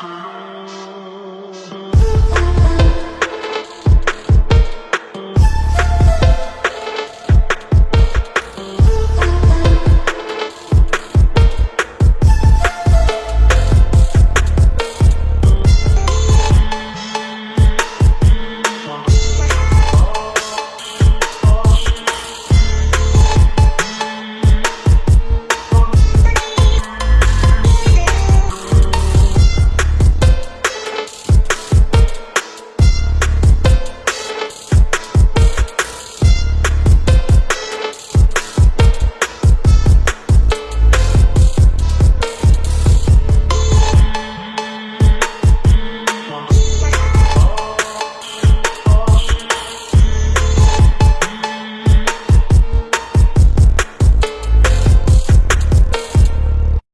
Shalom.